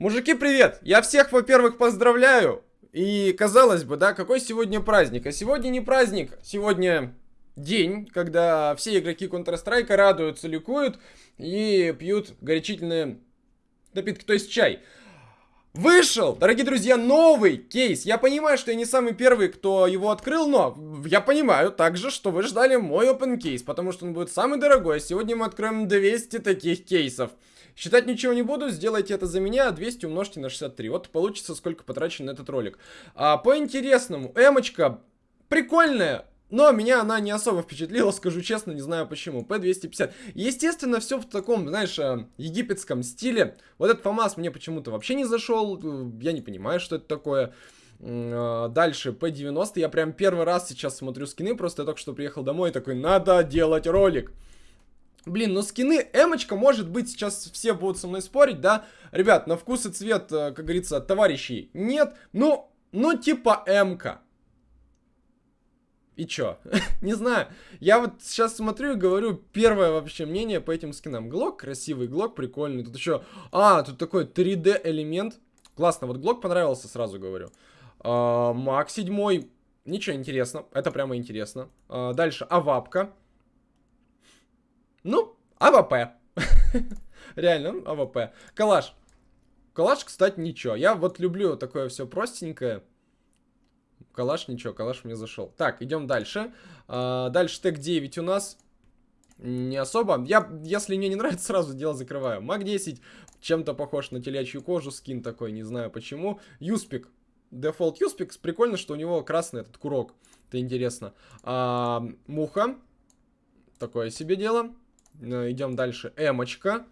Мужики, привет! Я всех, во-первых, поздравляю. И, казалось бы, да, какой сегодня праздник? А сегодня не праздник, сегодня день, когда все игроки Counter-Strike радуются, ликуют и пьют горячительные напитки, то есть чай. Вышел, дорогие друзья, новый кейс. Я понимаю, что я не самый первый, кто его открыл, но я понимаю также, что вы ждали мой open кейс, потому что он будет самый дорогой. Сегодня мы откроем 200 таких кейсов. Считать ничего не буду, сделайте это за меня, 200 умножьте на 63. Вот получится, сколько потрачено на этот ролик. А, по интересному, эмочка прикольная, но меня она не особо впечатлила, скажу честно, не знаю почему. P250. Естественно, все в таком, знаешь, э, египетском стиле. Вот этот ФАМАС мне почему-то вообще не зашел. Э, я не понимаю, что это такое. Э, дальше, P90. Я прям первый раз сейчас смотрю скины. Просто я только что приехал домой и такой, надо делать ролик. Блин, ну скины эмочка, может быть, сейчас все будут со мной спорить, да? Ребят, на вкус и цвет, как говорится, товарищей нет. Ну, ну типа эмка. И чё? не знаю. Я вот сейчас смотрю и говорю первое вообще мнение по этим скинам. Глок красивый, глок прикольный. Тут еще... А, тут такой 3D элемент. Классно, вот глок понравился, сразу говорю. А, Мак 7. Ничего интересно. Это прямо интересно. А, дальше Авапка. Ну, АВП. Реально, АВП. Калаш. Калаш, кстати, ничего. Я вот люблю такое все простенькое. Калаш ничего, калаш мне зашел. Так, идем дальше. А, дальше Tec-9 у нас. Не особо. Я, если мне не нравится, сразу дело закрываю. MAC-10 чем-то похож на телячью кожу. Скин такой, не знаю почему. Юспик. Дефолт Юспик. Прикольно, что у него красный этот курок. Это интересно. А, муха. Такое себе дело. Э, идем дальше. Эмочка.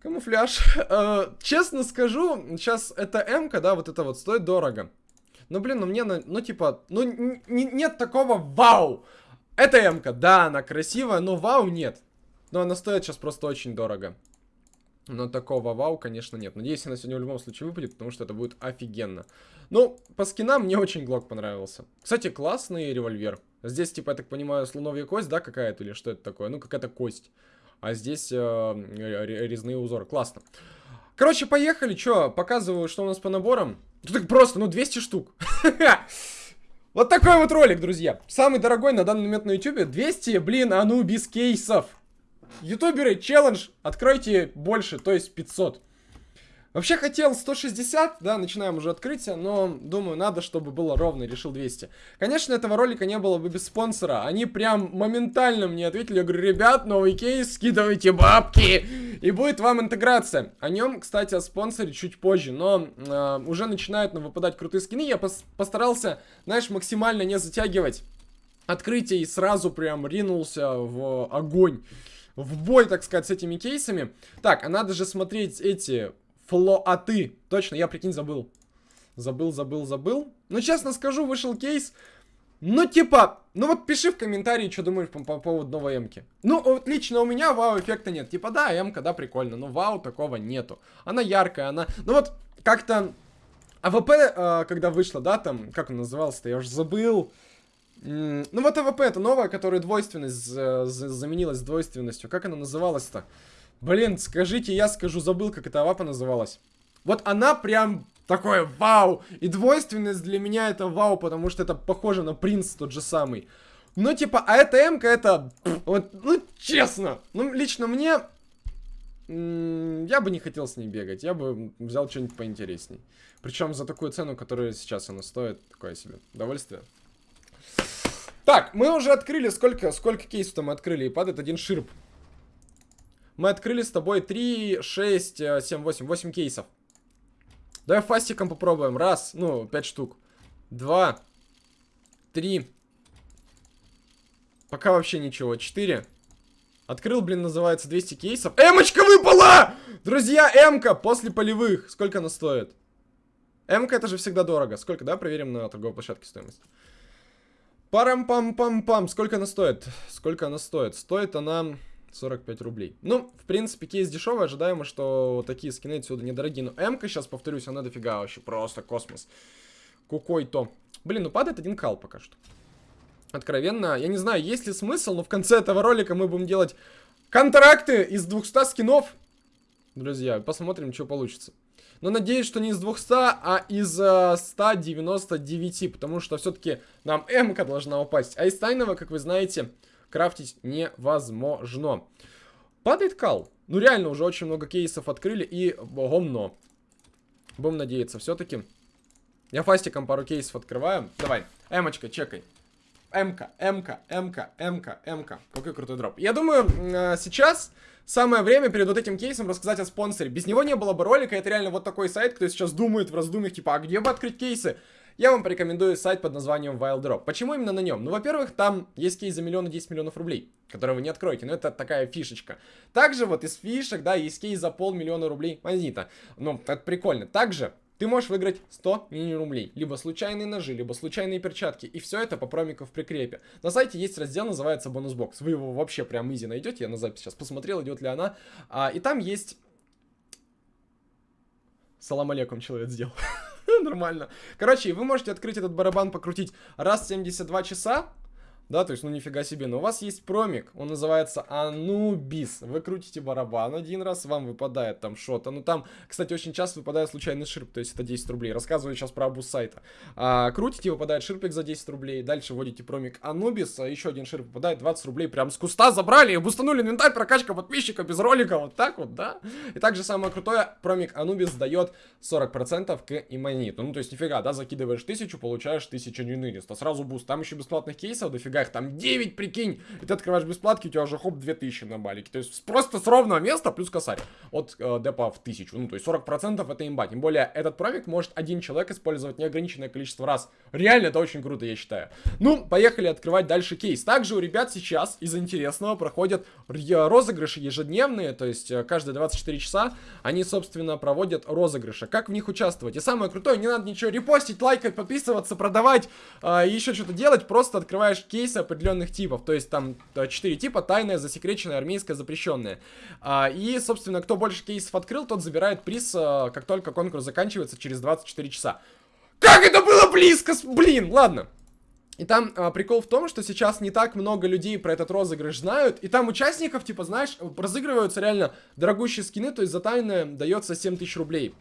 Камуфляж. Э, честно скажу, сейчас эта М-ка, да, вот это вот стоит дорого. Ну, блин, ну мне, ну, типа, ну, нет такого вау. Это М-ка, да, она красивая, но вау нет. Но она стоит сейчас просто очень дорого. Но такого вау, конечно, нет. Надеюсь, она сегодня в любом случае выпадет, потому что это будет офигенно. Ну, по скинам мне очень Глок понравился. Кстати, классный револьвер. Здесь, типа, я так понимаю, слоновья кость, да, какая-то, или что это такое? Ну, какая-то кость. А здесь э, резные узоры. Классно. Короче, поехали. Чё, показываю, что у нас по наборам. Тут просто, ну, 200 штук. Вот такой вот ролик, друзья. Самый дорогой на данный момент на ютубе. 200, блин, а ну без кейсов. Ютуберы, челлендж, откройте больше, то есть 500. Вообще хотел 160, да, начинаем уже открытие, но думаю, надо, чтобы было ровно, решил 200. Конечно, этого ролика не было бы без спонсора. Они прям моментально мне ответили, я говорю, ребят, новый кейс, скидывайте бабки, и будет вам интеграция. О нем, кстати, о спонсоре чуть позже, но э, уже начинают нам выпадать крутые скины. Я пос постарался, знаешь, максимально не затягивать открытие и сразу прям ринулся в огонь в бой, так сказать, с этими кейсами. Так, а надо же смотреть эти Флоаты. Точно, я, прикинь, забыл. Забыл, забыл, забыл. Ну, честно скажу, вышел кейс. Ну, типа, ну вот пиши в комментарии, что думаешь по, по поводу новой эмки. Ну, вот лично у меня вау-эффекта нет. Типа, да, эмка, да, прикольно, но вау такого нету. Она яркая, она... Ну вот, как-то... АВП, э, когда вышла, да, там, как он назывался-то, я уже забыл. ну вот АВП, это новая, которая двойственность заменилась двойственностью. Как она называлась-то? Блин, скажите, я скажу, забыл, как эта авапа называлась. Вот она прям такое вау. И двойственность для меня это вау, потому что это похоже на принт тот же самый. Ну, типа, а эта М-ка это... Вот, ну, честно. Ну, лично мне... Я бы не хотел с ней бегать. Я бы взял что-нибудь поинтересней. Причем за такую цену, которая сейчас она стоит. Такое себе. Удовольствие. Так, мы уже открыли, сколько, сколько кейсов мы открыли, и падает один ширп. Мы открыли с тобой 3, 6, 7, 8, 8 кейсов. Давай фастиком попробуем. Раз, ну, 5 штук. Два, три. Пока вообще ничего. Четыре. Открыл, блин, называется 200 кейсов. Эмочка выпала! Друзья, эмка после полевых. Сколько она стоит? Эмка это же всегда дорого. Сколько, да? Проверим на торговой площадке стоимость. Парам-пам-пам-пам. Сколько она стоит? Сколько она стоит? Стоит она... 45 рублей. Ну, в принципе, кейс дешевый, ожидаемо, что такие скины отсюда недорогие. Но М-ка, сейчас повторюсь, она дофига вообще, просто космос. Кукой-то. Блин, ну падает один кал пока что. Откровенно, я не знаю, есть ли смысл, но в конце этого ролика мы будем делать контракты из 200 скинов. друзья. Посмотрим, что получится. Но надеюсь, что не из 200, а из э, 199, потому что все-таки нам м должна упасть. А из тайного, как вы знаете, крафтить невозможно. Падает кал. Ну реально, уже очень много кейсов открыли и гомно. Будем надеяться, все-таки. Я фастиком пару кейсов открываю. Давай, эмочка, чекай. МК, МК, МК, МК, МК. Какой крутой дроп. Я думаю, э, сейчас самое время перед вот этим кейсом рассказать о спонсоре. Без него не было бы ролика, это реально вот такой сайт, кто сейчас думает в раздумьях, типа, а где бы открыть кейсы? Я вам порекомендую сайт под названием Wild Drop. Почему именно на нем? Ну, во-первых, там есть кейс за миллион и 10 миллионов рублей, которые вы не откроете, но это такая фишечка. Также вот из фишек, да, есть кейс за полмиллиона рублей монета. Ну, это прикольно. Также ты можешь выиграть 100 мини-рублей, либо случайные ножи, либо случайные перчатки, и все это по промику в прикрепе. На сайте есть раздел, называется бонус-бокс, вы его вообще прям easy найдете, я на запись сейчас посмотрел, идет ли она, а, и там есть... Салам алейкум человек сделал. Нормально. Короче, вы можете открыть этот барабан, покрутить раз в 72 часа, да, то есть, ну нифига себе. Но у вас есть промик, он называется Анубис. Вы крутите барабан один раз, вам выпадает там что-то. Ну там, кстати, очень часто выпадает случайный ширп, то есть это 10 рублей. Рассказываю сейчас про абус сайта. А, крутите, выпадает ширпик за 10 рублей. Дальше вводите промик Анубис, а еще один ширп выпадает 20 рублей. Прям с куста забрали и бустанули инвентарь, прокачка подписчика без ролика. Вот так вот, да? И также самое крутое, промик Анубис дает 40% к имониту. Ну то есть нифига, да, закидываешь 1000, получаешь 1400. Сразу буст. Там еще бесплатных кейсов дофига их там 9, прикинь. И ты открываешь бесплатки, у тебя уже хоп 2000 на балике. То есть просто с ровного места плюс косарь от э, депа в 1000. Ну, то есть 40% это имба. Тем более этот промик может один человек использовать неограниченное количество раз. Реально это очень круто, я считаю. Ну, поехали открывать дальше кейс. Также у ребят сейчас из интересного проходят розыгрыши ежедневные, то есть э, каждые 24 часа они, собственно, проводят розыгрыши. Как в них участвовать? И самое крутое, не надо ничего репостить, лайкать, подписываться, продавать, э, еще что-то делать, просто открываешь кейс кейсы определенных типов. То есть там 4 типа, тайная, засекреченная, армейская, запрещенная. И, собственно, кто больше кейсов открыл, тот забирает приз, а, как только конкурс заканчивается через 24 часа. Как это было близко! Блин, ладно. И там а, прикол в том, что сейчас не так много людей про этот розыгрыш знают, и там участников, типа, знаешь, разыгрываются реально дорогущие скины, то есть за тайное дается 7000 рублей.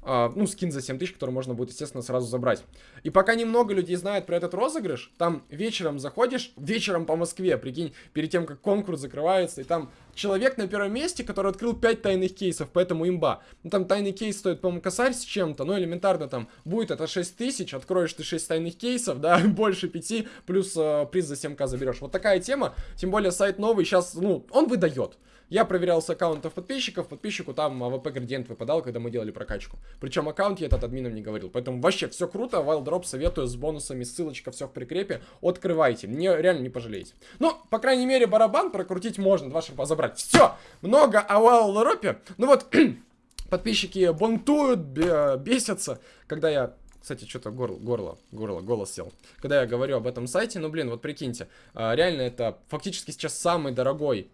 Uh, ну, скин за 7000, который можно будет, естественно, сразу забрать. И пока немного людей знает про этот розыгрыш, там вечером заходишь, вечером по Москве, прикинь, перед тем, как конкурс закрывается, и там человек на первом месте, который открыл 5 тайных кейсов, поэтому имба. Ну, там тайный кейс стоит, по-моему, косарь с чем-то, ну, элементарно там будет это 6000, откроешь ты 6 тайных кейсов, да, больше 5, плюс uh, приз за 7к заберешь. Вот такая тема, тем более сайт новый, сейчас, ну, он выдает. Я проверял с аккаунтов подписчиков, подписчику там АВП градиент выпадал, когда мы делали прокачку. Причем аккаунт я этот админом не говорил. Поэтому вообще все круто, Wild Drop советую с бонусами, ссылочка все в прикрепе. Открывайте, мне реально не пожалеете. Ну, по крайней мере, барабан прокрутить можно, два ширпа забрать. Все, много о Drop. Ну вот, подписчики бунтуют, бесятся, когда я кстати, что-то горло, горло, горло, голос сел. Когда я говорю об этом сайте, ну, блин, вот прикиньте, а, реально это фактически сейчас самый дорогой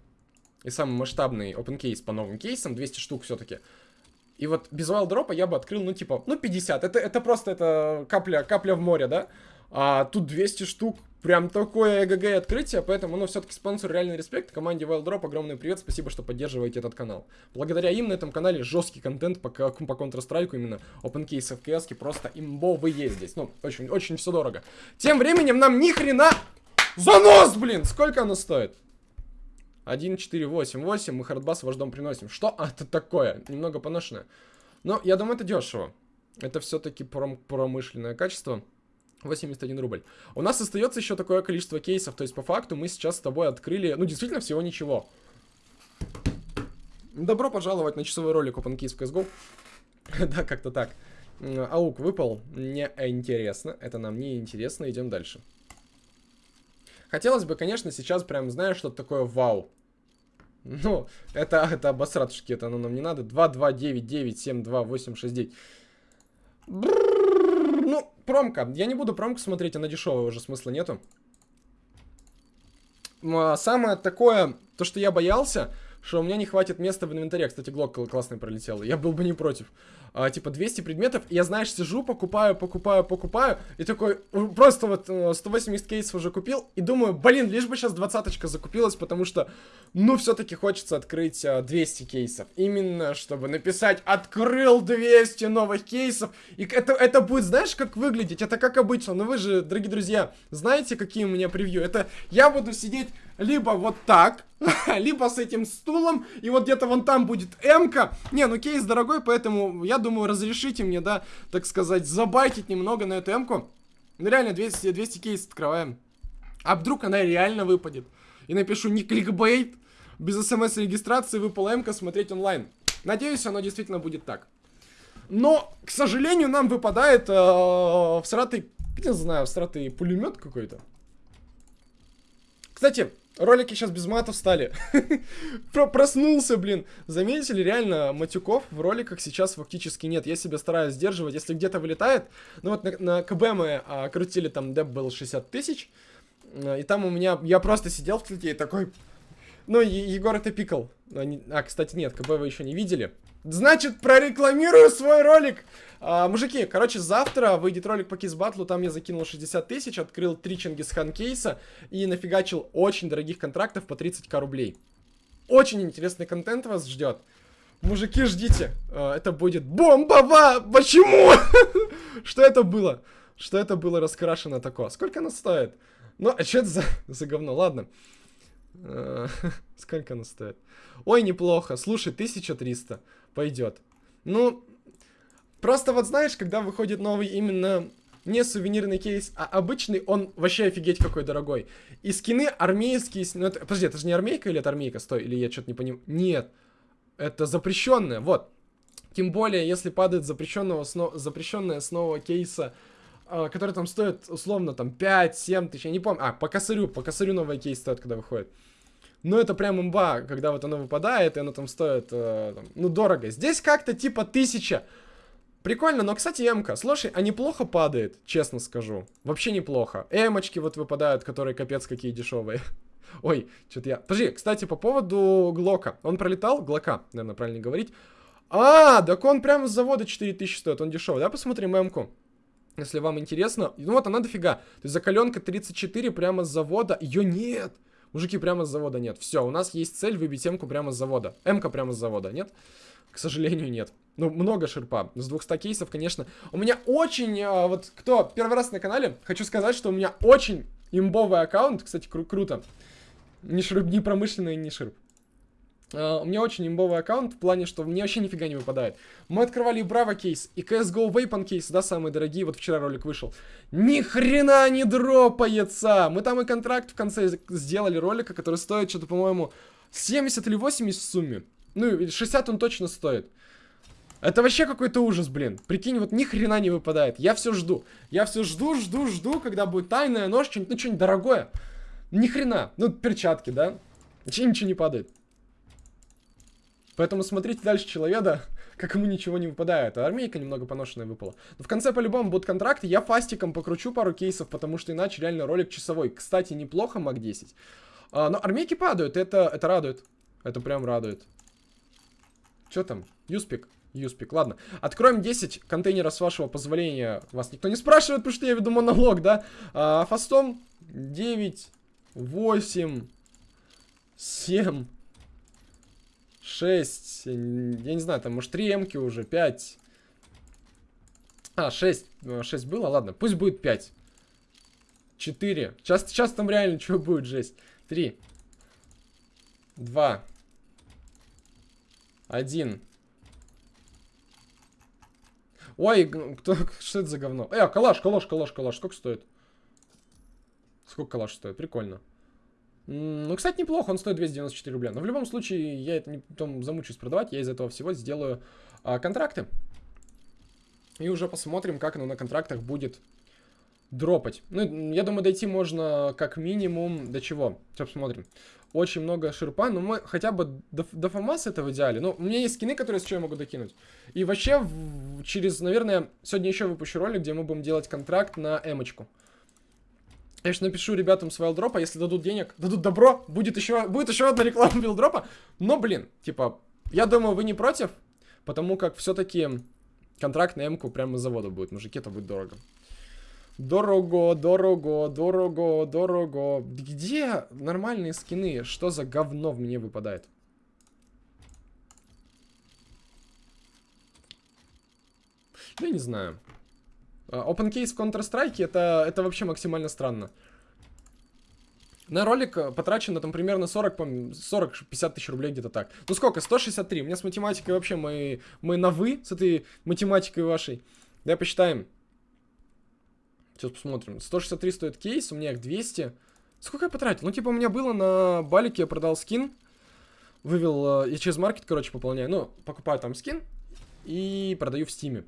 и самый масштабный open case по новым кейсам, 200 штук все-таки. И вот без wild дропа я бы открыл, ну, типа, ну, 50. Это, это просто это капля, капля в море, да? А тут 200 штук, прям такое ЭГГ открытие, поэтому, ну, все-таки спонсор реальный респект, команде Wild Drop огромный привет, спасибо, что поддерживаете этот канал. Благодаря им на этом канале жесткий контент по, по Counter-Strike, именно open case в CS, просто имбовые здесь, ну, очень, очень все дорого. Тем временем нам ни хрена... Занос, блин! Сколько оно стоит? 1, 4, 8, 8. Мы хардбас ваш дом приносим. Что это такое? Немного поношенное. Но я думаю, это дешево. Это все-таки пром промышленное качество. 81 рубль. У нас остается еще такое количество кейсов. То есть, по факту, мы сейчас с тобой открыли, ну, действительно, всего ничего. Добро пожаловать на часовой ролик OpenKeys в CSGO. да, как-то так. Аук выпал. Не интересно. Это нам не интересно. Идем дальше. Хотелось бы, конечно, сейчас прям, знаешь, что-то такое вау. Ну, это, это обосратушки, это оно нам не надо. 2, 2, 9, 9, 7, 2, 8, 6, 9. Бррр, промка. Я не буду промку смотреть, она дешевая, уже смысла нету. А самое такое, то, что я боялся, что у меня не хватит места в инвентаре. Кстати, глок классный пролетел. Я был бы не против. А, типа 200 предметов, и я, знаешь, сижу, покупаю, покупаю, покупаю, и такой, просто вот 180 э, кейсов уже купил, и думаю, блин, лишь бы сейчас двадцаточка закупилась, потому что, ну, все-таки хочется открыть 200 а, кейсов, именно, чтобы написать, открыл 200 новых кейсов, и это, это будет, знаешь, как выглядеть, это как обычно, но вы же, дорогие друзья, знаете, какие у меня превью, это я буду сидеть либо вот так, либо с этим стулом, и вот где-то вон там будет М-ка. Не, ну кейс дорогой, поэтому я думаю, разрешите мне, да, так сказать, забайтить немного на эту М-ку. Ну реально, 200, 200 кейс открываем. А вдруг она реально выпадет? И напишу не кликбейт, без смс-регистрации выпала М-ка смотреть онлайн. Надеюсь, оно действительно будет так. Но, к сожалению, нам выпадает э, всратый, не знаю, всратый пулемет какой-то. Кстати, Ролики сейчас без матов стали. Проснулся, блин. Заметили, реально, матюков в роликах сейчас фактически нет. Я себя стараюсь сдерживать. Если где-то вылетает... Ну вот на, на КБ мы а, крутили, там деп был 60 тысяч. А, и там у меня... Я просто сидел в тлете и такой... Ну, Егор это пикал. А, кстати, нет, КБ вы еще не видели. Значит, прорекламирую свой ролик. А, мужики, короче, завтра выйдет ролик по кейс-батлу, там я закинул 60 тысяч, открыл три Чингисхан кейса и нафигачил очень дорогих контрактов по 30к рублей. Очень интересный контент вас ждет. Мужики, ждите. А, это будет бомбово! Почему? Что это было? Что это было раскрашено такое? Сколько оно стоит? Ну, а что это за, за говно? Ладно. А, сколько оно стоит? Ой, неплохо. Слушай, 1300. Пойдет. Ну, просто вот знаешь, когда выходит новый именно не сувенирный кейс, а обычный, он вообще офигеть какой дорогой. И скины армейские... Ну, это, подожди, это же не армейка или это армейка? Стой, или я что-то не понимаю. Нет, это запрещенное, вот. Тем более, если падает запрещенного сно... запрещенная с кейса, э, который там стоит, условно, там 5-7 тысяч, я не помню. А, по косарю, по косарю новый кейс стоит, когда выходит. Ну, это прям имба, когда вот оно выпадает, и оно там стоит, э, там, ну, дорого. Здесь как-то типа тысяча. Прикольно, но, кстати, М-ка, слушай, а неплохо падает, честно скажу. Вообще неплохо. Эмочки вот выпадают, которые капец какие дешевые. Ой, что-то я... Подожди, кстати, по поводу Глока. Он пролетал? Глока, наверное, правильно говорить. А, так он прямо с завода 4000 стоит, он дешевый. Да, посмотрим М-ку. Если вам интересно. Ну вот, она дофига. То есть закаленка 34 прямо с завода. Ее нет. Мужики, прямо с завода нет. Все, у нас есть цель выбить М-ку прямо с завода. М-ка прямо с завода, нет? К сожалению, нет. Ну, много шерпа. С 200 кейсов, конечно. У меня очень, а, вот, кто первый раз на канале, хочу сказать, что у меня очень имбовый аккаунт. Кстати, кру круто. Не шерп, не промышленный, не шерп. Uh, у меня очень имбовый аккаунт в плане, что мне вообще нифига не выпадает. Мы открывали Браво кейс, и CSGO Weapon кейс, да, самые дорогие, вот вчера ролик вышел. Ни хрена не дропается! Мы там и контракт в конце сделали ролика, который стоит что-то, по-моему, 70 или 80 в сумме. Ну, 60 он точно стоит. Это вообще какой-то ужас, блин. Прикинь, вот ни хрена не выпадает. Я все жду. Я все жду, жду, жду, когда будет тайная нож, что-нибудь, ну, что-нибудь дорогое. Ни хрена. Ну, перчатки, да? Ничего, ничего не падает. Поэтому смотрите дальше человека, как ему ничего не выпадает. А армейка немного поношенная выпала. Но в конце по-любому будут контракты. Я фастиком покручу пару кейсов, потому что иначе реально ролик часовой. Кстати, неплохо маг 10. А, но армейки падают, это, это радует. Это прям радует. Что там? Юспик. Юспик, ладно. Откроем 10 контейнеров с вашего позволения. Вас никто не спрашивает, потому что я веду монолог, да? А, фастом 9, 8, 7, 6, я не знаю, там, может, 3 эмки уже, 5. А, 6, 6 было, ладно, пусть будет 5. 4. Сейчас, сейчас там реально что будет, жесть. 3. 2. 1. Ой, кто, что это за говно? Э, калаш, калаш, калаш, калаш, сколько стоит? Сколько калаш стоит? Прикольно. Ну, кстати, неплохо, он стоит 294 рубля. Но в любом случае, я это не потом замучусь продавать, я из этого всего сделаю а, контракты. И уже посмотрим, как оно на контрактах будет дропать. Ну, я думаю, дойти можно как минимум до чего. Сейчас посмотрим. Очень много ширпа, но мы хотя бы до, до ФАМАС это в идеале. Ну, у меня есть скины, которые с чего я могу докинуть. И вообще, в, через, наверное, сегодня еще выпущу ролик, где мы будем делать контракт на эмочку. Я же напишу ребятам с вайлдропа, если дадут денег, дадут добро, будет еще, будет еще одна реклама вайлдропа. Но, блин, типа, я думаю, вы не против, потому как все-таки контракт на М-ку прямо с завода будет. Мужики, это будет дорого. Дорого, дорого, дорого, дорого. Где нормальные скины? Что за говно в мне выпадает? Я не знаю. А, open case в Counter-Strike это, это вообще максимально странно. На ролик э, потрачено там примерно 40-50 тысяч рублей где-то так. Ну сколько? 163. У меня с математикой вообще мы, мы на вы с этой математикой вашей. Давай посчитаем. Сейчас посмотрим. 163 стоит кейс, у меня их 200. Сколько я потратил? Ну типа у меня было на балике, я продал скин. Вывел, э, я через маркет, короче, пополняю. Ну, покупаю там скин и продаю в стиме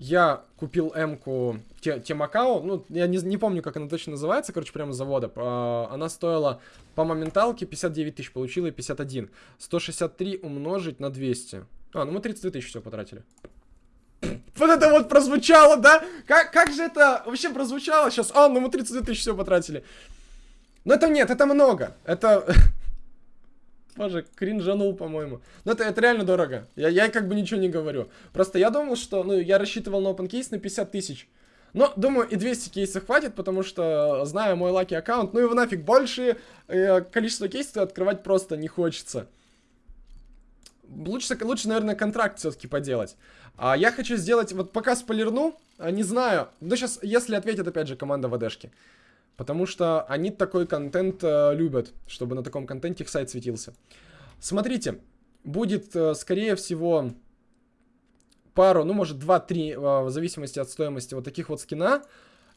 я купил М-ку Темакао, ну, я не, не помню, как она точно называется, короче, прямо с завода. А, она стоила по моменталке 59 тысяч, получила и 51. 163 умножить на 200. А, ну мы 32 тысячи все потратили. Вот это вот прозвучало, да? Как, как же это вообще прозвучало сейчас? А, ну мы 32 тысячи все потратили. Но это нет, это много. Это... Боже, кринжанул, по-моему. Но это, это реально дорого. Я, я как бы ничего не говорю. Просто я думал, что... Ну, я рассчитывал на open case на 50 тысяч. Но, думаю, и 200 кейсов хватит, потому что, зная мой лаки аккаунт, ну его нафиг, больше э, количество кейсов открывать просто не хочется. Лучше, лучше наверное, контракт все-таки поделать. А я хочу сделать, вот пока спойлерну, а, не знаю, ну сейчас, если ответит, опять же, команда ВДшки. Потому что они такой контент э, любят, чтобы на таком контенте их сайт светился. Смотрите, будет, э, скорее всего, пару, ну, может, 2-3, э, в зависимости от стоимости вот таких вот скина.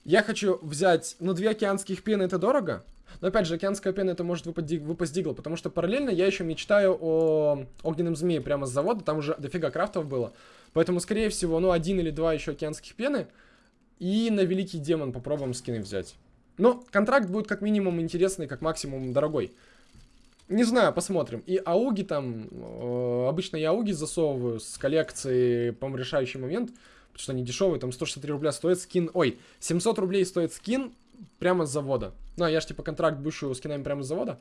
Я хочу взять, ну, две океанских пены, это дорого. Но, опять же, океанская пена это может выпасть, выпасть дигл, потому что параллельно я еще мечтаю о огненном змее прямо с завода, там уже дофига крафтов было. Поэтому, скорее всего, ну, один или два еще океанских пены. И на великий демон попробуем скины взять. Но контракт будет как минимум интересный, как максимум дорогой. Не знаю, посмотрим. И ауги там, э, обычно я ауги засовываю с коллекции, по решающий момент, потому что они дешевые, там 163 рубля стоит скин, ой, 700 рублей стоит скин прямо с завода. Ну, а я же типа контракт бышу скинами прямо с завода.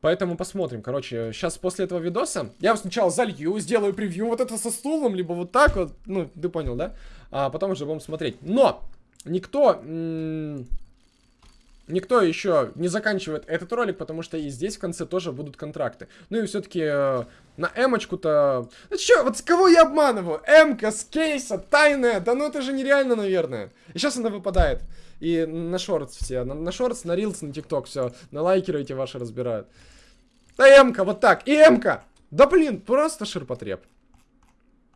Поэтому посмотрим. Короче, сейчас после этого видоса я сначала залью, сделаю превью вот это со стулом, либо вот так вот. Ну, ты понял, да? А потом уже будем смотреть. Но! Никто... Никто еще не заканчивает этот ролик, потому что и здесь в конце тоже будут контракты. Ну и все-таки э, на эмочку-то... Ну что, вот с кого я обманываю? Эмка с кейса, тайная, да ну это же нереально, наверное. И сейчас она выпадает. И на шортс все, на, на шортс, на рилс, на тикток, все, на лайкеры эти ваши разбирают. Да эмка, вот так, и эмка! Да блин, просто ширпотреб.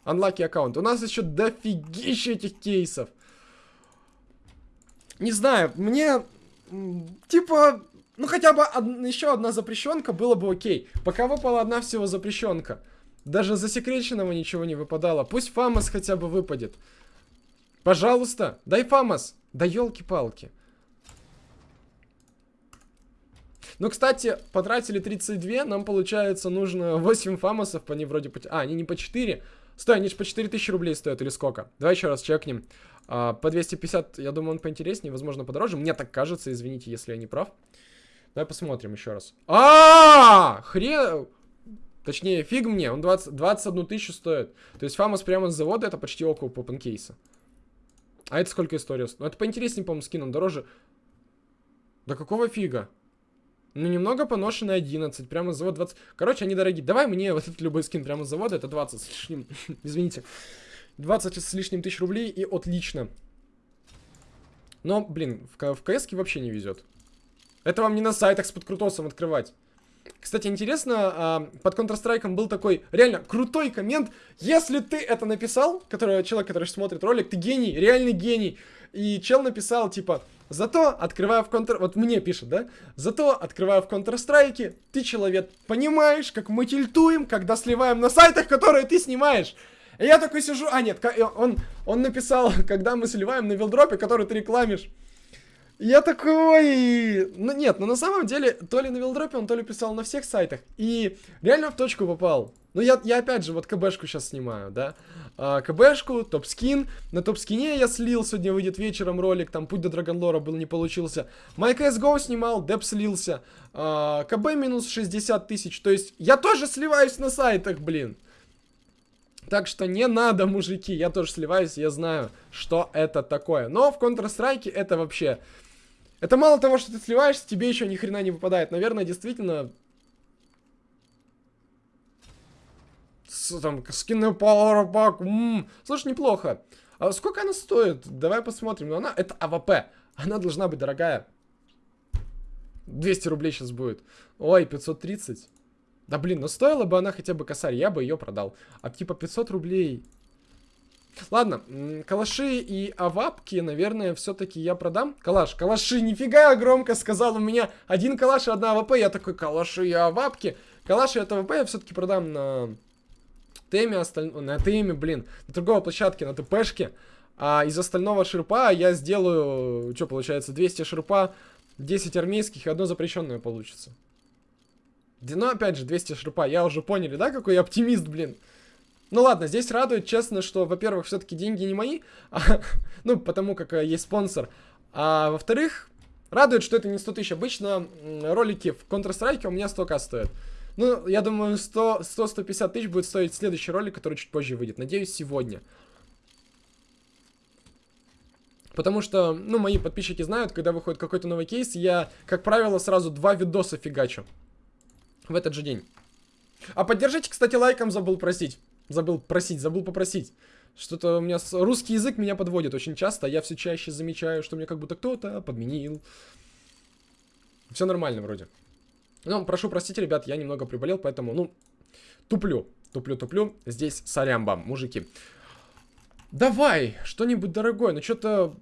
Unlucky аккаунт. У нас еще дофигища этих кейсов. Не знаю, мне типа, ну хотя бы од еще одна запрещенка было бы окей. Пока выпала одна всего запрещенка. Даже засекреченного ничего не выпадало. Пусть Фамос хотя бы выпадет. Пожалуйста, дай Фамос. Да елки-палки. Ну, кстати, потратили 32, нам, получается, нужно 8 фамосов, они вроде по... А, они не по 4. Стой, они же по 4000 рублей стоят или сколько? Давай еще раз чекнем. А, по 250, я думаю, он поинтереснее, возможно, подороже. Мне так кажется, извините, если я не прав. Давай посмотрим еще раз. А, -а, -а хрен... Точнее, фиг мне, он 20, 21 тысячу стоит. То есть фамос прямо с завода это почти около попенкейса. А это сколько история? Ну, это поинтереснее, по-моему, скин, он дороже. Да какого фига? Ну, немного поношенный 11, прямо с завода 20. Короче, они дорогие. Давай мне вот этот любой скин прямо с завода, это 20 с лишним. Извините. 20 с лишним тысяч рублей и отлично. Но, блин, в, в КС вообще не везет. Это вам не на сайтах с подкрутосом открывать. Кстати, интересно, а, под Counter-Strike был такой реально крутой коммент. Если ты это написал, который, человек, который смотрит ролик, ты гений, реальный гений. И чел написал, типа, зато, открывая в Counter... Вот мне пишет, да? Зато, открывая в Counter-Strike, ты, человек, понимаешь, как мы тильтуем, когда сливаем на сайтах, которые ты снимаешь. И я такой сижу, а нет, он, он написал, когда мы сливаем на вилдропе, который ты рекламишь. Я такой... Ну нет, но на самом деле, то ли на вилдропе он, то ли писал на всех сайтах. И реально в точку попал. Ну я, я опять же вот КБшку сейчас снимаю, да. А, КБшку, топ-скин. На топ-скине я слил, сегодня выйдет вечером ролик, там путь до Драгонлора был, не получился. My CSGO снимал, деп слился. А, КБ минус 60 тысяч. То есть я тоже сливаюсь на сайтах, блин. Так что не надо, мужики, я тоже сливаюсь, я знаю, что это такое. Но в Counter-Strike это вообще... Это мало того, что ты сливаешься, тебе еще ни хрена не выпадает. Наверное, действительно... С, там, скины Power Pack, Слушай, неплохо. А сколько она стоит? Давай посмотрим. Но она... Это АВП. Она должна быть дорогая. 200 рублей сейчас будет. Ой, 530. Да блин, ну стоила бы она хотя бы косарь, я бы ее продал. А типа 500 рублей. Ладно, калаши и авапки, наверное, все-таки я продам. Калаш, калаши, нифига громко сказал, у меня один калаш и одна АВП. Я такой, калаши и авапки. Калаши и АВП я все-таки продам на теме, осталь... на теме, блин, на торговой площадке, на ТПшке. А из остального ширпа я сделаю, что получается, 200 ширпа, 10 армейских и одно запрещенное получится. Ну, опять же, 200 ширпа. Я уже поняли, да, какой я оптимист, блин. Ну ладно, здесь радует, честно, что, во-первых, все-таки деньги не мои, а, ну, потому как э, есть спонсор. А во-вторых, радует, что это не 100 тысяч. Обычно ролики в Counter-Strike у меня столько стоят. Ну, я думаю, 100-150 тысяч будет стоить следующий ролик, который чуть позже выйдет. Надеюсь, сегодня. Потому что, ну, мои подписчики знают, когда выходит какой-то новый кейс, я, как правило, сразу два видоса фигачу в этот же день. А поддержите, кстати, лайком забыл просить. Забыл просить, забыл попросить. Что-то у меня с... русский язык меня подводит очень часто. Я все чаще замечаю, что мне как будто кто-то подменил. Все нормально вроде. Ну, прошу простить, ребят, я немного приболел, поэтому, ну, туплю. Туплю, туплю. Здесь сорямба, мужики. Давай, что-нибудь дорогое. Ну, что-то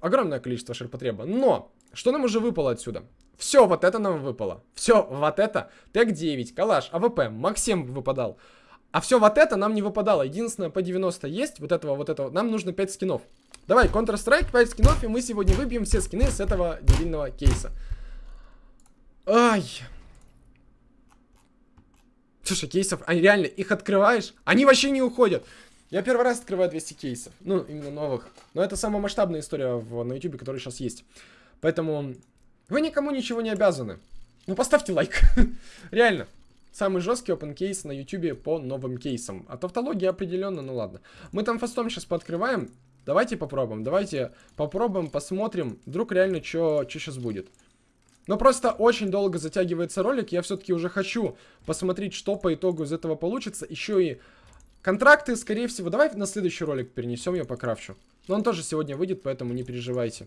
огромное количество ширпотреба. Но, что нам уже выпало отсюда? Все, вот это нам выпало. Все, вот это. Tec-9, калаш, АВП, Максим выпадал. А все вот это нам не выпадало. Единственное, P90 есть. Вот этого, вот этого. Нам нужно 5 скинов. Давай, Counter-Strike, 5 скинов, и мы сегодня выбьем все скины с этого дебильного кейса. Ай. Слушай, кейсов, они реально, их открываешь, они вообще не уходят. Я первый раз открываю 200 кейсов, ну, именно новых. Но это самая масштабная история в, на YouTube, которая сейчас есть. Поэтому вы никому ничего не обязаны. Ну, поставьте лайк. Реально. Самый жесткий open кейс на YouTube по новым кейсам. А тавтология определенно, ну ладно. Мы там фастом сейчас пооткрываем. Давайте попробуем. Давайте попробуем, посмотрим. Вдруг реально что сейчас будет. Но просто очень долго затягивается ролик. Я все-таки уже хочу посмотреть, что по итогу из этого получится. Еще и контракты, скорее всего. Давай на следующий ролик перенесем, я покрафчу. Но он тоже сегодня выйдет, поэтому не переживайте.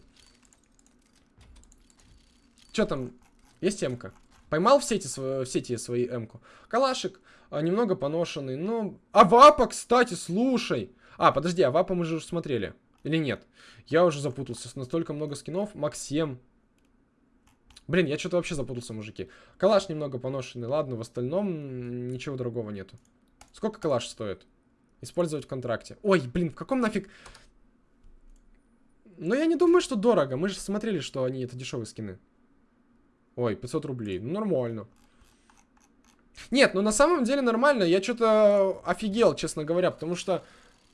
Что там? Есть М-ка? Поймал в сети, в сети свои М-ку. Калашик а, немного поношенный. Ну, а вапа, кстати, слушай. А, подожди, а вапа мы же уже смотрели. Или нет? Я уже запутался. Настолько много скинов. Максим. Блин, я что-то вообще запутался, мужики. Калаш немного поношенный. Ладно, в остальном ничего другого нету. Сколько калаш стоит? Использовать в контракте. Ой, блин, в каком нафиг... Но я не думаю, что дорого. Мы же смотрели, что они это дешевые скины. Ой, 500 рублей. Ну, нормально. Нет, ну на самом деле нормально. Я что-то офигел, честно говоря, потому что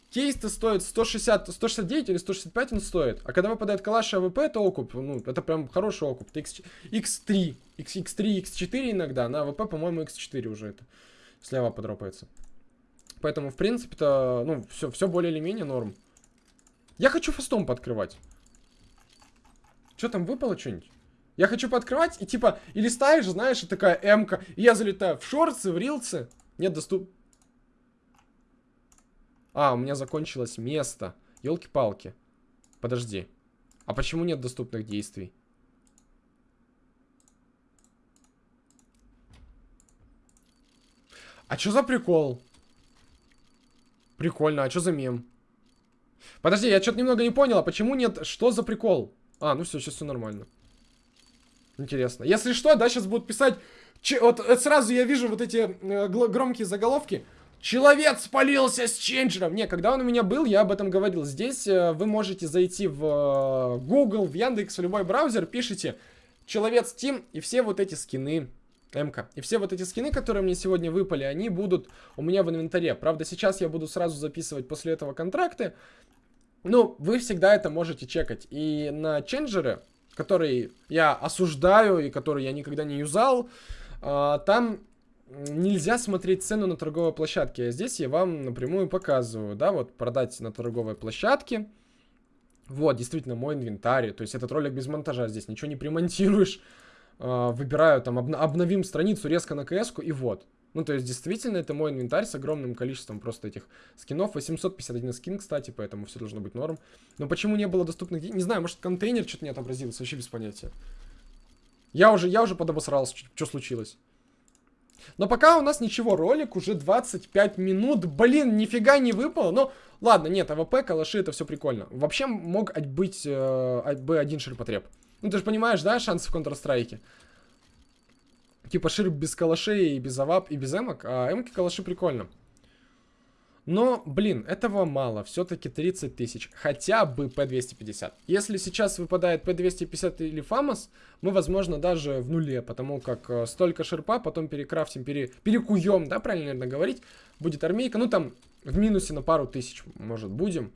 кейс-то стоит 160, 169 или 165 он стоит. А когда выпадает калаш и АВП, это окуп. Ну, это прям хороший окуп. Это X, X3, X, X3, X4 иногда. На АВП, по-моему, X4 уже это. Слева подропается. Поэтому, в принципе-то, ну, все, все более или менее норм. Я хочу фастом подкрывать. Что там выпало что-нибудь? Я хочу пооткрывать, и типа, и листаешь, знаешь, и такая М-ка. И я залетаю в шорцы, в рилсы. Нет доступ... А, у меня закончилось место. Елки-палки. Подожди. А почему нет доступных действий? А что за прикол? Прикольно, а что за мем? Подожди, я что-то немного не понял, а почему нет? Что за прикол? А, ну все, сейчас все нормально. Интересно. Если что, да, сейчас будут писать... Че, вот э, сразу я вижу вот эти э, громкие заголовки. Человек спалился с ченджером. Не, когда он у меня был, я об этом говорил. Здесь э, вы можете зайти в э, Google, в Яндекс, в любой браузер, пишите Человек Steam и все вот эти скины МК. И все вот эти скины, которые мне сегодня выпали, они будут у меня в инвентаре. Правда, сейчас я буду сразу записывать после этого контракты. Ну, вы всегда это можете чекать. И на ченджеры который я осуждаю и который я никогда не юзал, а, там нельзя смотреть цену на торговой площадке. А здесь я вам напрямую показываю, да, вот продать на торговой площадке. Вот, действительно, мой инвентарь. То есть этот ролик без монтажа, здесь ничего не примонтируешь. А, выбираю там, обновим страницу резко на кс и вот. Ну, то есть, действительно, это мой инвентарь с огромным количеством просто этих скинов. 851 скин, кстати, поэтому все должно быть норм. Но почему не было доступных? Не знаю, может, контейнер что-то не отобразился, вообще без понятия. Я уже, я уже подобосрался, что случилось. Но пока у нас ничего, ролик уже 25 минут. Блин, нифига не выпало. Но ладно, нет, АВП, калаши, это все прикольно. Вообще мог быть э, бы ширпотреб. Ну ты же понимаешь, да, шансы в Counter-Strike? Типа ширп без калашей и без авап и без эмок, а эмки калаши прикольно. Но, блин, этого мало. Все-таки 30 тысяч. Хотя бы P250. Если сейчас выпадает P250 или Фамос, мы, возможно, даже в нуле. Потому как э, столько шерпа, потом перекрафтим, пере, перекуем, да, правильно, наверное, говорить. Будет армейка. Ну, там в минусе на пару тысяч, может, будем.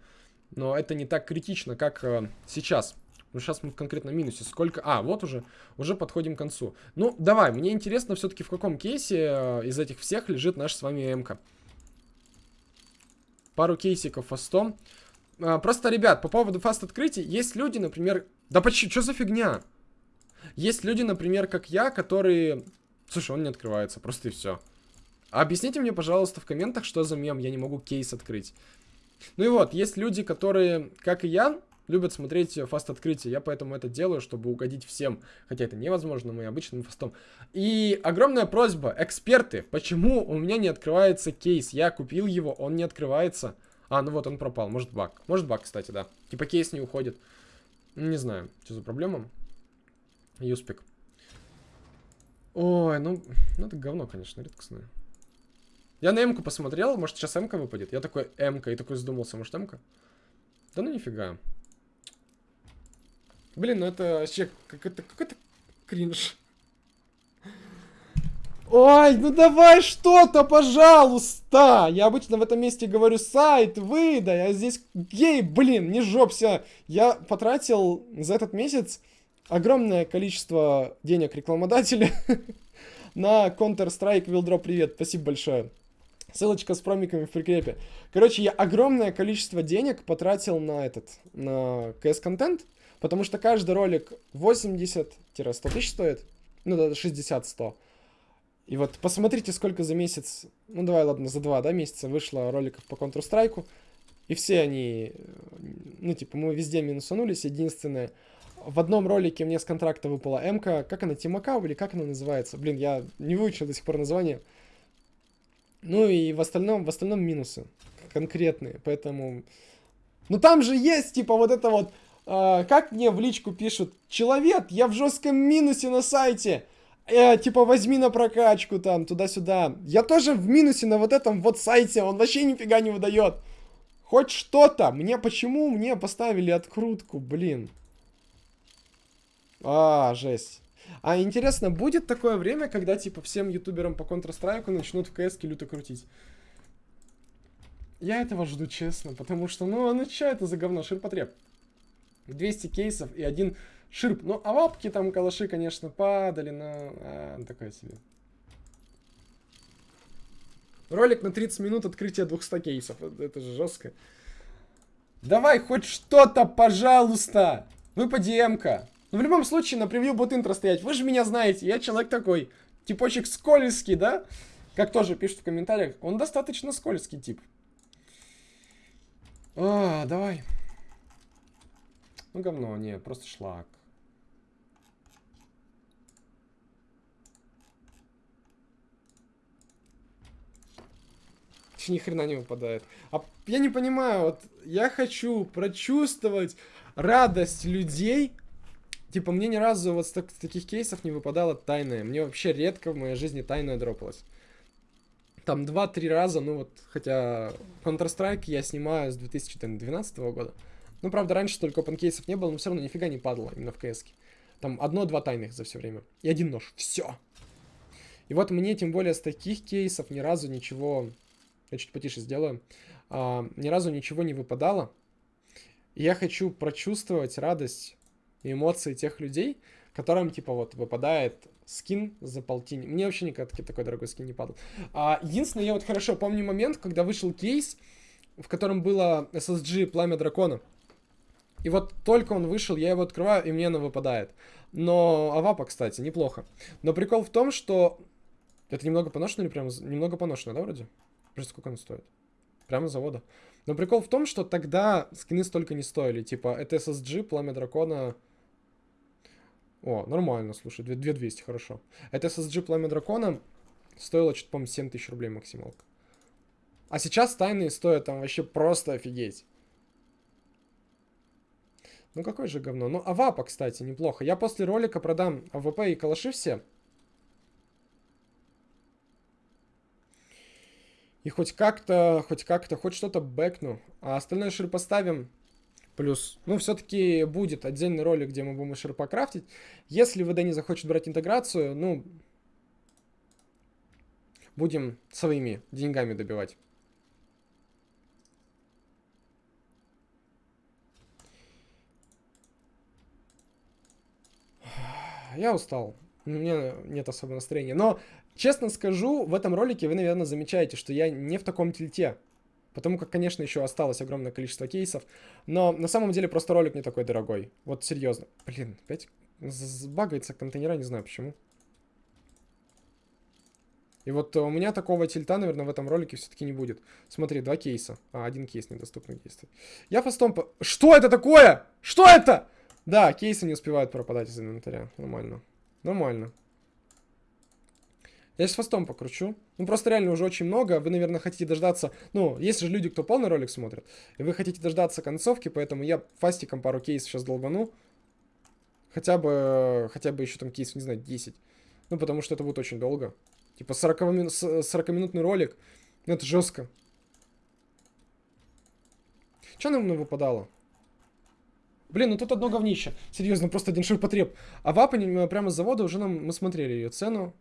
Но это не так критично, как э, сейчас. Ну, сейчас мы в конкретном минусе. Сколько... А, вот уже, уже подходим к концу. Ну, давай, мне интересно все-таки, в каком кейсе э, из этих всех лежит наша с вами МК пару кейсиков фастом. А, просто, ребят, по поводу фаст открытий, есть люди, например... Да почему? Что за фигня? Есть люди, например, как я, которые... Слушай, он не открывается, просто и все. Объясните мне, пожалуйста, в комментах, что за мем, я не могу кейс открыть. Ну и вот, есть люди, которые, как и я, любят смотреть фаст открытие. Я поэтому это делаю, чтобы угодить всем. Хотя это невозможно мы обычным фастом. И огромная просьба, эксперты, почему у меня не открывается кейс? Я купил его, он не открывается. А, ну вот он пропал, может баг. Может баг, кстати, да. Типа кейс не уходит. Не знаю, что за проблема. Юспик. Ой, ну, ну это говно, конечно, редкостное. Я на М-ку посмотрел, может сейчас М-ка выпадет. Я такой М-ка и такой задумался, может М-ка? Да ну нифига. Блин, ну это вообще какой-то какой-то кринж. Ой, ну давай что-то, пожалуйста! Я обычно в этом месте говорю сайт, выдай, а здесь гей, блин, не жопся. Я потратил за этот месяц огромное количество денег рекламодателя на Counter-Strike Wildrop привет, спасибо большое. Ссылочка с промиками в прикрепе. Короче, я огромное количество денег потратил на этот, на CS-контент. Потому что каждый ролик 80-100 тысяч стоит. Ну да, 60-100. И вот посмотрите, сколько за месяц, ну давай, ладно, за два, да, месяца вышло роликов по Counter-Strike. И все они, ну типа, мы везде минусанулись. Единственное, в одном ролике мне с контракта выпала МК, как она, Тимакау или как она называется? Блин, я не выучил до сих пор название. Ну и в остальном, в остальном минусы конкретные, поэтому... Ну там же есть, типа, вот это вот а, как мне в личку пишут, человек, я в жестком минусе на сайте, э, типа возьми на прокачку там, туда-сюда. Я тоже в минусе на вот этом вот сайте, он вообще нифига не выдает. Хоть что-то. Мне почему мне поставили открутку, блин. А, жесть. А интересно, будет такое время, когда типа всем ютуберам по Counter-Strike начнут в КС люто крутить? Я этого жду, честно, потому что, ну, ну что это за говно, ширпотреб? 200 кейсов и один ширп. Ну, а лапки там калаши, конечно, падали, но а, такое себе. Ролик на 30 минут открытия 200 кейсов. Это же жестко. Давай хоть что-то, пожалуйста. Выпади МК. Ну, в любом случае, на превью будет интро стоять. Вы же меня знаете, я человек такой. Типочек скользкий, да? Как тоже пишут в комментариях. Он достаточно скользкий тип. А, давай. Ну, говно, не, просто шлак. ни хрена не выпадает. А я не понимаю, вот я хочу прочувствовать радость людей. Типа, мне ни разу вот с, так, с таких кейсов не выпадало тайное. Мне вообще редко в моей жизни тайное дропалось. Там 2-3 раза, ну вот, хотя Counter-Strike я снимаю с 2012 года. Ну, правда, раньше только опенкейсов не было, но все равно нифига не падало именно в кс -ке. Там одно-два тайных за все время. И один нож. Все. И вот мне, тем более, с таких кейсов ни разу ничего... Я чуть потише сделаю. А, ни разу ничего не выпадало. И я хочу прочувствовать радость и эмоции тех людей, которым, типа, вот, выпадает скин за полтинник. Мне вообще никогда такой дорогой скин не падал. А, единственное, я вот хорошо помню момент, когда вышел кейс, в котором было SSG Пламя Дракона. И вот только он вышел, я его открываю, и мне оно выпадает. Но Авапа, кстати, неплохо. Но прикол в том, что... Это немного поношено или прям... Немного поношено, да, вроде? Просто сколько оно стоит? Прямо с завода. Но прикол в том, что тогда скины столько не стоили. Типа, это SSG, Пламя Дракона... О, нормально, слушай, 2200, хорошо. Это SSG Пламя Дракона стоило, что-то, по-моему, 7000 рублей максималка. А сейчас тайные стоят там вообще просто офигеть. Ну какое же говно. Ну, Авапа, кстати, неплохо. Я после ролика продам АВП и калаши все. И хоть как-то, хоть как-то, хоть что-то бэкну. А остальное шир поставим. Плюс, ну, все-таки будет отдельный ролик, где мы будем ширпа крафтить. Если ВД не захочет брать интеграцию, ну, будем своими деньгами добивать. Я устал. У меня нет особого настроения. Но, честно скажу, в этом ролике вы, наверное, замечаете, что я не в таком тильте. Потому как, конечно, еще осталось огромное количество кейсов. Но на самом деле просто ролик не такой дорогой. Вот серьезно. Блин, опять багается контейнера, не знаю почему. И вот у меня такого тильта, наверное, в этом ролике все-таки не будет. Смотри, два кейса. А, один кейс недоступных действий. Я фастом... Что это такое? Что это? Да, кейсы не успевают пропадать из инвентаря. Нормально. Нормально. Я с фастом покручу. Ну, просто реально уже очень много. Вы, наверное, хотите дождаться... Ну, есть же люди, кто полный ролик смотрит. И вы хотите дождаться концовки, поэтому я фастиком пару кейсов сейчас долбану. Хотя бы... Хотя бы еще там кейсов, не знаю, 10. Ну, потому что это будет очень долго. Типа 40-минутный ролик. Ну, это жестко. Что нам выпадало? Блин, ну тут одно говнище. Серьезно, просто один ширпотреб. А в Апане прямо с завода уже нам мы смотрели ее цену.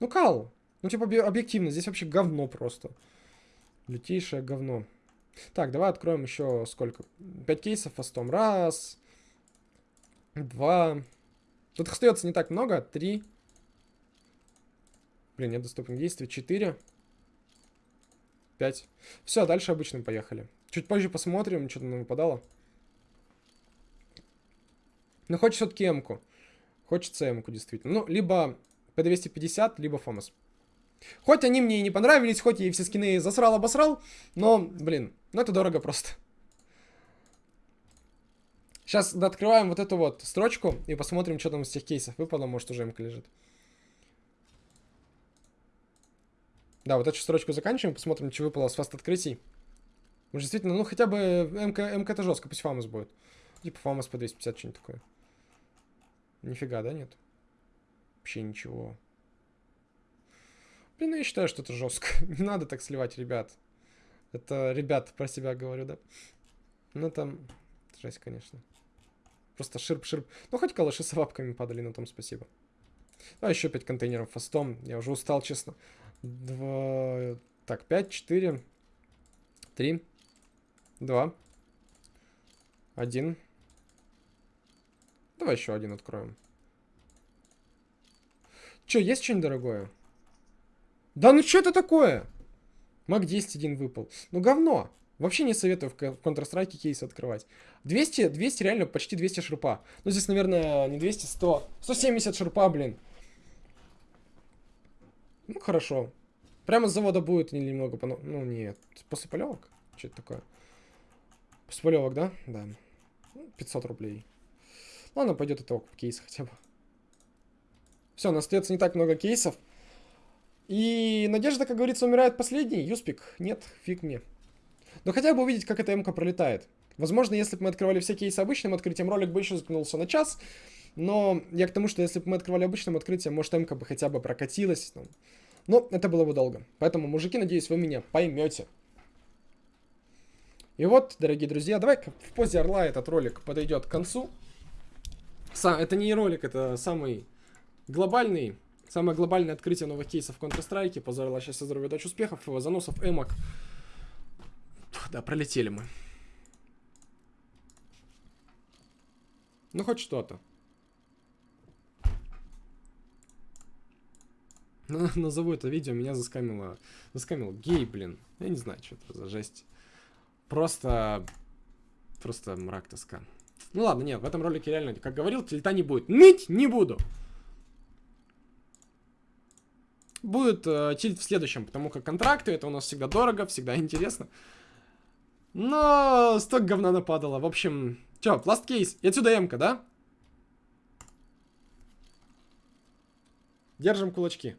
Ну, кал. Ну, типа, объективно, здесь вообще говно просто. Лютейшее говно. Так, давай откроем еще сколько? Пять кейсов фастом. Раз. Два. Тут остается не так много. Три. Блин, нет доступных действий. Четыре. Пять. Все, дальше обычным поехали. Чуть позже посмотрим, что там нам выпадало. Но хочется все-таки М-ку. Хочется М-ку, действительно. Ну, либо P250, либо Фомас. Хоть они мне и не понравились, хоть я и все скины засрал-обосрал, но, блин, ну это дорого просто. Сейчас открываем вот эту вот строчку и посмотрим, что там из тех кейсов выпало. Может, уже МК лежит. Да, вот эту строчку заканчиваем, посмотрим, что выпало с фаст открытий. Может, действительно, ну хотя бы МК, МК это жестко, пусть фамус будет. Типа фамус по 250, что-нибудь такое. Нифига, да, нет? Вообще ничего. Блин, ну я считаю, что это жестко. Не надо так сливать, ребят. Это ребят про себя говорю, да? Ну там... Жесть, конечно. Просто ширп-ширп. Ну, хоть калаши с лапками падали, на том спасибо. А еще 5 контейнеров фастом. Я уже устал, честно. Два... Так, 5, 4, 3, 2, 1. Давай еще один откроем. Че, есть что-нибудь дорогое? Да ну что это такое? Мак 10 один выпал. Ну говно. Вообще не советую в Counter-Strike кейс открывать. 200, 200 реально почти 200 шурпа. Ну здесь, наверное, не 200, 100. 170 шурпа, блин. Ну хорошо. Прямо с завода будет немного. Ну нет. После полевок? Что это такое? После полевок, да? Да. 500 рублей. Ладно, пойдет это кейс хотя бы. Все, у нас остается не так много кейсов. И надежда, как говорится, умирает последний. Юспик. Нет, фиг мне. Но хотя бы увидеть, как эта МК пролетает. Возможно, если бы мы открывали все кейсы обычным открытием, ролик бы еще заткнулся на час. Но я к тому, что если бы мы открывали обычным открытием, может, МК бы хотя бы прокатилась. Ну, но это было бы долго. Поэтому, мужики, надеюсь, вы меня поймете. И вот, дорогие друзья, давай в позе орла этот ролик подойдет к концу. Сам, это не ролик, это самый глобальный, самое глобальное открытие новых кейсов в Counter-Strike. Позорила счастья, здоровья, удачи, успехов, заносов, эмок. Да, пролетели мы. Ну, хоть что-то. назову это видео, меня заскамило, заскамил гей, блин. Я не знаю, что это за жесть. Просто, просто мрак тоска. Ну ладно, нет, в этом ролике реально, как говорил, тильта не будет. Ныть не буду. Будет э, тильт в следующем, потому как контракты, это у нас всегда дорого, всегда интересно. Но столько говна нападало. В общем, чё, пласт кейс. И отсюда эмка, да? Держим кулачки.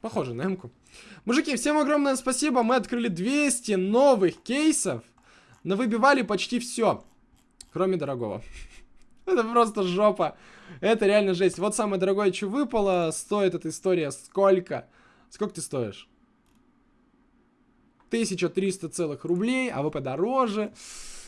Похоже на эмку. Мужики, всем огромное спасибо. Мы открыли 200 новых кейсов. Но выбивали почти все. Кроме дорогого. Это просто жопа. Это реально жесть. Вот самое дорогое, что выпало. Стоит эта история сколько? Сколько ты стоишь? 1300 целых рублей, а вы подороже.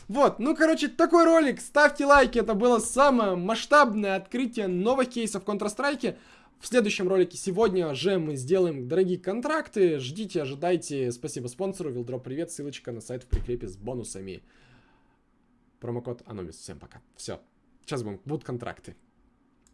Вот, ну, короче, такой ролик. Ставьте лайки, это было самое масштабное открытие новых кейсов в Counter-Strike. В следующем ролике сегодня же мы сделаем дорогие контракты. Ждите, ожидайте. Спасибо спонсору. Вилдроп привет. Ссылочка на сайт в прикрепе с бонусами. Промокод Аномис. Всем пока. Все. Сейчас будут контракты.